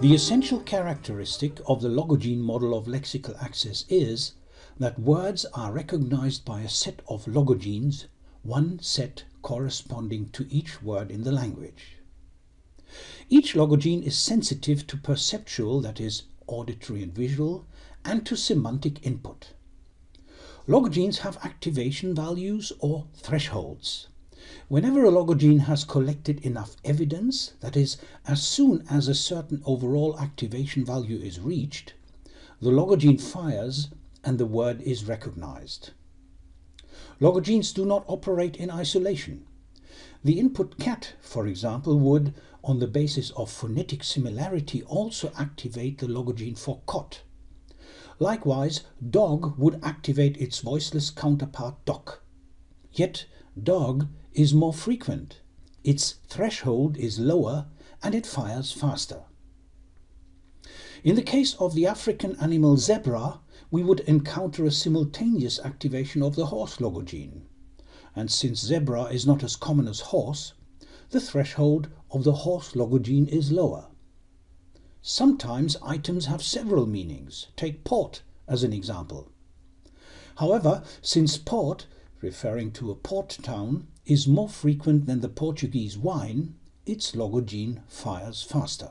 The essential characteristic of the logogen model of lexical access is that words are recognized by a set of logogens, one set corresponding to each word in the language. Each logogen is sensitive to perceptual, that is, auditory and visual, and to semantic input. Logogens have activation values or thresholds. Whenever a logogen has collected enough evidence, that is, as soon as a certain overall activation value is reached, the logogen fires and the word is recognized. Logogens do not operate in isolation. The input cat, for example, would, on the basis of phonetic similarity, also activate the logogen for cot. Likewise, dog would activate its voiceless counterpart doc. Yet, dog is more frequent, its threshold is lower, and it fires faster. In the case of the African animal zebra, we would encounter a simultaneous activation of the horse logogen. And since zebra is not as common as horse, the threshold of the horse logogen is lower. Sometimes items have several meanings. Take port as an example. However, since port, referring to a port town, is more frequent than the Portuguese wine, its logogen fires faster.